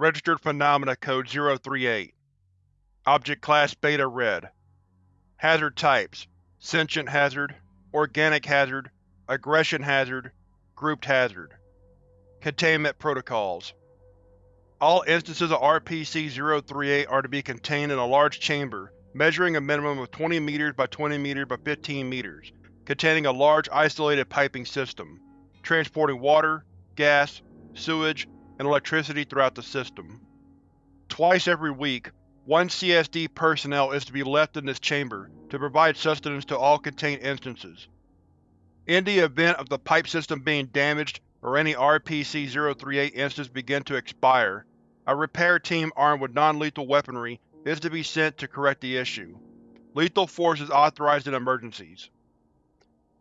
Registered Phenomena Code 038 Object Class Beta Red. Hazard Types Sentient Hazard Organic Hazard Aggression Hazard Grouped Hazard. Containment Protocols. All instances of RPC-038 are to be contained in a large chamber measuring a minimum of 20 m by 20 m by 15 m, containing a large isolated piping system, transporting water, gas, sewage, and electricity throughout the system. Twice every week, one CSD personnel is to be left in this chamber to provide sustenance to all contained instances. In the event of the pipe system being damaged or any RPC-038 instance begin to expire, a repair team armed with non-lethal weaponry is to be sent to correct the issue. Lethal force is authorized in emergencies.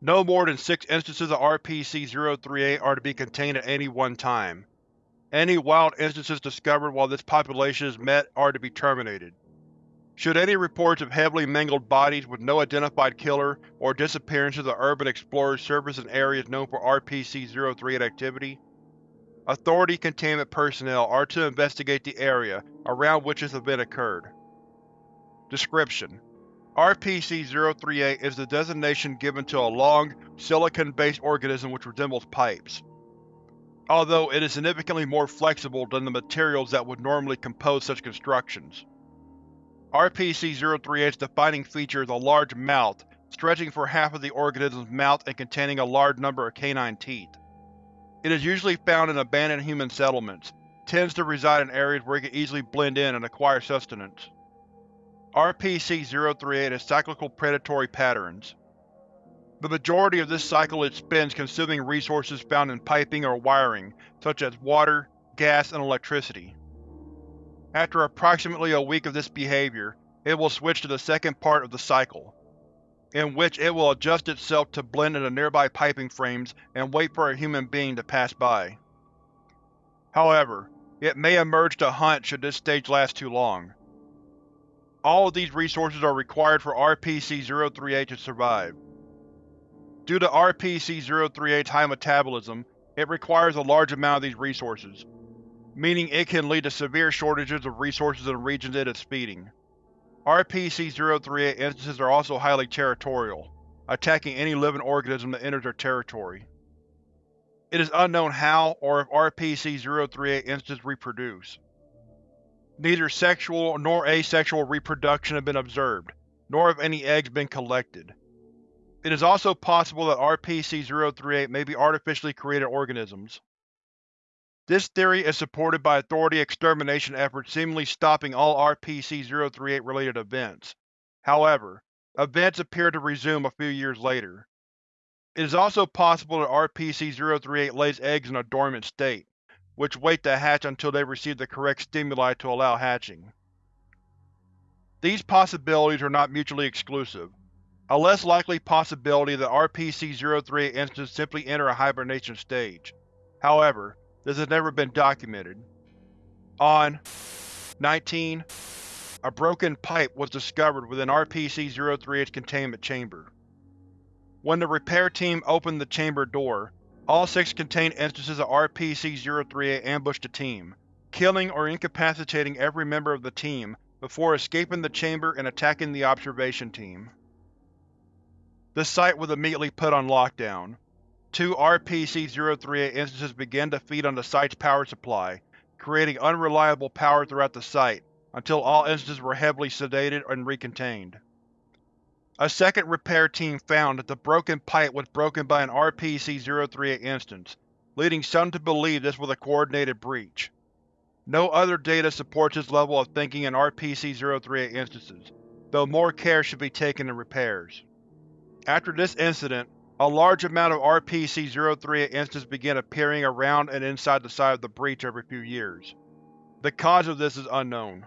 No more than six instances of RPC-038 are to be contained at any one time. Any wild instances discovered while this population is met are to be terminated. Should any reports of heavily mangled bodies with no identified killer or disappearances of urban explorers surface in areas known for RPC-038 activity, Authority containment personnel are to investigate the area around which this event occurred. Description: RPC-038 is the designation given to a long, silicon-based organism which resembles pipes. Although it is significantly more flexible than the materials that would normally compose such constructions. RPC-038's defining feature is a large mouth stretching for half of the organism's mouth and containing a large number of canine teeth. It is usually found in abandoned human settlements, tends to reside in areas where it can easily blend in and acquire sustenance. RPC-038 has cyclical predatory patterns. The majority of this cycle it spends consuming resources found in piping or wiring, such as water, gas, and electricity. After approximately a week of this behavior, it will switch to the second part of the cycle, in which it will adjust itself to blend into nearby piping frames and wait for a human being to pass by. However, it may emerge to hunt should this stage last too long. All of these resources are required for RPC-038 to survive. Due to RPC-038's high metabolism, it requires a large amount of these resources, meaning it can lead to severe shortages of resources in regions it is feeding. RPC-038 instances are also highly territorial, attacking any living organism that enters their territory. It is unknown how or if RPC-038 instances reproduce. Neither sexual nor asexual reproduction have been observed, nor have any eggs been collected. It is also possible that RPC-038 may be artificially created organisms. This theory is supported by Authority extermination efforts seemingly stopping all RPC-038 related events. However, events appear to resume a few years later. It is also possible that RPC-038 lays eggs in a dormant state, which wait to hatch until they receive the correct stimuli to allow hatching. These possibilities are not mutually exclusive. A less likely possibility that RPC-038 instances simply enter a hibernation stage. However, this has never been documented. On 19, a broken pipe was discovered within RPC-038's containment chamber. When the repair team opened the chamber door, all six contained instances of RPC-038 ambushed the team, killing or incapacitating every member of the team before escaping the chamber and attacking the observation team. The site was immediately put on lockdown. Two RPC-038 instances began to feed on the site's power supply, creating unreliable power throughout the site, until all instances were heavily sedated and recontained. A second repair team found that the broken pipe was broken by an RPC-038 instance, leading some to believe this was a coordinated breach. No other data supports this level of thinking in RPC-038 instances, though more care should be taken in repairs. After this incident, a large amount of RPC-038 instances began appearing around and inside the site of the breach every few years. The cause of this is unknown.